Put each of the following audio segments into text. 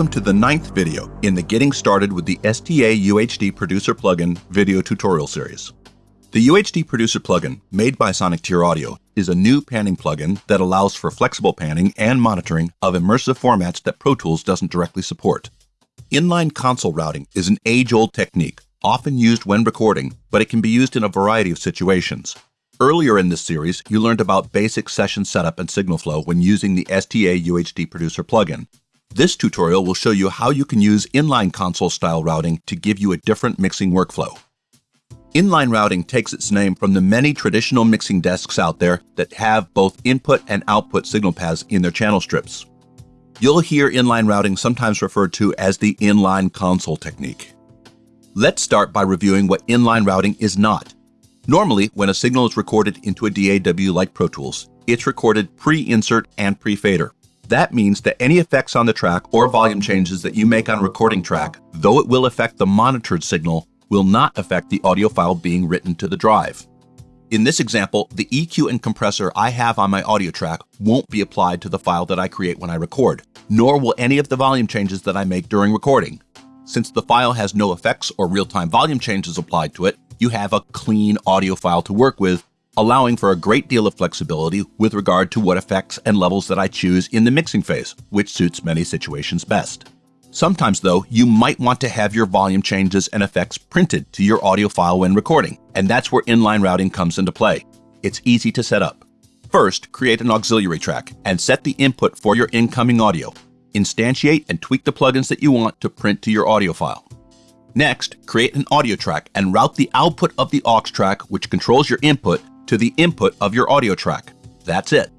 Welcome to the ninth video in the Getting Started with the STA UHD Producer Plugin video tutorial series. The UHD Producer plugin, made by Sonicteer Audio, is a new panning plugin that allows for flexible panning and monitoring of immersive formats that Pro Tools doesn't directly support. Inline console routing is an age-old technique, often used when recording, but it can be used in a variety of situations. Earlier in this series, you learned about basic session setup and signal flow when using the STA UHD Producer plugin. This tutorial will show you how you can use inline console style routing to give you a different mixing workflow. Inline routing takes its name from the many traditional mixing desks out there that have both input and output signal paths in their channel strips. You'll hear inline routing sometimes referred to as the inline console technique. Let's start by reviewing what inline routing is not. Normally, when a signal is recorded into a DAW like Pro Tools, it's recorded pre-insert and pre-fader. That means that any effects on the track or volume changes that you make on recording track, though it will affect the monitored signal, will not affect the audio file being written to the drive. In this example, the EQ and compressor I have on my audio track won't be applied to the file that I create when I record, nor will any of the volume changes that I make during recording. Since the file has no effects or real-time volume changes applied to it, you have a clean audio file to work with, allowing for a great deal of flexibility with regard to what effects and levels that I choose in the mixing phase, which suits many situations best. Sometimes though, you might want to have your volume changes and effects printed to your audio file when recording, and that's where inline routing comes into play. It's easy to set up. First, create an auxiliary track and set the input for your incoming audio. Instantiate and tweak the plugins that you want to print to your audio file. Next, create an audio track and route the output of the aux track, which controls your input, to the input of your audio track. That's it.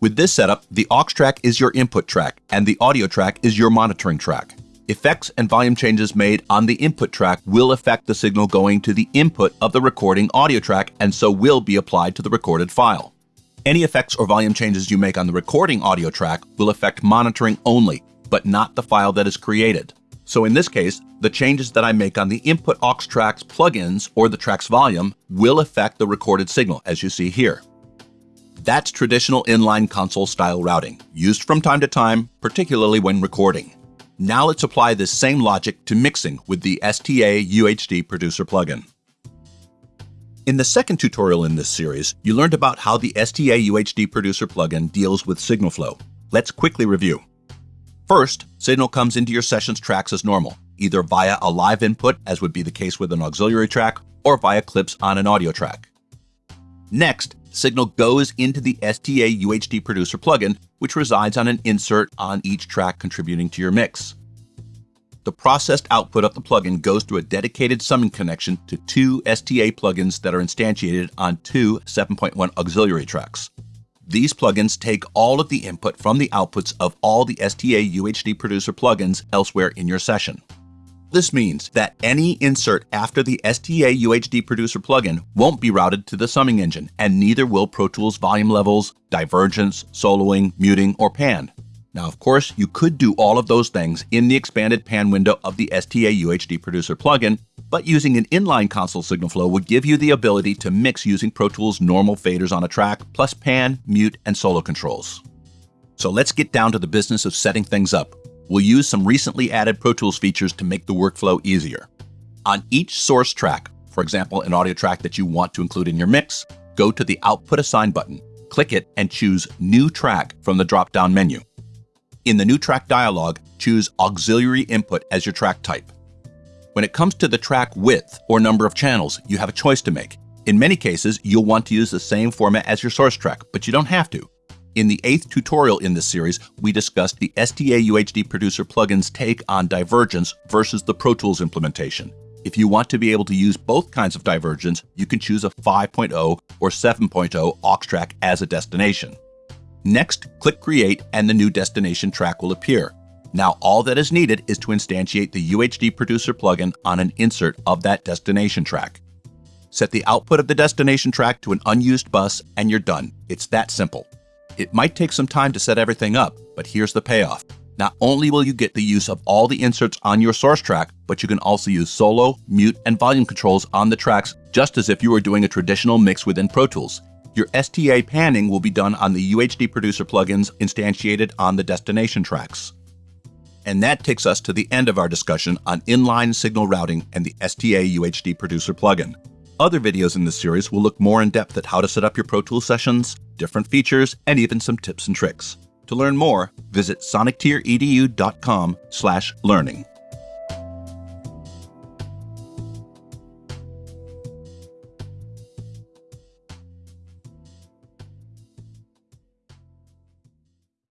With this setup, the aux track is your input track and the audio track is your monitoring track. Effects and volume changes made on the input track will affect the signal going to the input of the recording audio track and so will be applied to the recorded file. Any effects or volume changes you make on the recording audio track will affect monitoring only, but not the file that is created. So in this case, the changes that I make on the input aux tracks plugins or the track's volume will affect the recorded signal, as you see here. That's traditional inline console style routing, used from time to time, particularly when recording. Now let's apply this same logic to mixing with the STA UHD Producer plugin. In the second tutorial in this series, you learned about how the STA UHD Producer plugin deals with signal flow. Let's quickly review. First, signal comes into your sessions tracks as normal, either via a live input, as would be the case with an auxiliary track, or via clips on an audio track. Next, signal goes into the STA UHD Producer plugin, which resides on an insert on each track contributing to your mix. The processed output of the plugin goes through a dedicated summing connection to two STA plugins that are instantiated on two 7.1 auxiliary tracks. These plugins take all of the input from the outputs of all the STA UHD Producer plugins elsewhere in your session. This means that any insert after the STA UHD Producer plugin won't be routed to the summing engine, and neither will Pro Tools volume levels, divergence, soloing, muting, or pan. Now, of course, you could do all of those things in the expanded pan window of the STA UHD Producer plugin, but using an inline console signal flow would give you the ability to mix using Pro Tools normal faders on a track, plus pan, mute, and solo controls. So let's get down to the business of setting things up. We'll use some recently added Pro Tools features to make the workflow easier. On each source track, for example, an audio track that you want to include in your mix, go to the Output Assign button, click it, and choose New Track from the drop-down menu. In the New Track dialog, choose Auxiliary Input as your track type. When it comes to the track width or number of channels, you have a choice to make. In many cases, you'll want to use the same format as your source track, but you don't have to. In the eighth tutorial in this series, we discussed the STA UHD Producer plugin's take on divergence versus the Pro Tools implementation. If you want to be able to use both kinds of divergence, you can choose a 5.0 or 7.0 aux track as a destination. Next, click Create and the new destination track will appear. Now all that is needed is to instantiate the UHD Producer plugin on an insert of that destination track. Set the output of the destination track to an unused bus and you're done. It's that simple. It might take some time to set everything up, but here's the payoff. Not only will you get the use of all the inserts on your source track, but you can also use solo, mute, and volume controls on the tracks just as if you were doing a traditional mix within Pro Tools. Your STA panning will be done on the UHD Producer plugins instantiated on the destination tracks. And that takes us to the end of our discussion on inline signal routing and the STA UHD Producer plugin. Other videos in this series will look more in depth at how to set up your Pro Tools sessions, different features, and even some tips and tricks. To learn more, visit sonictier.edu.com/learning.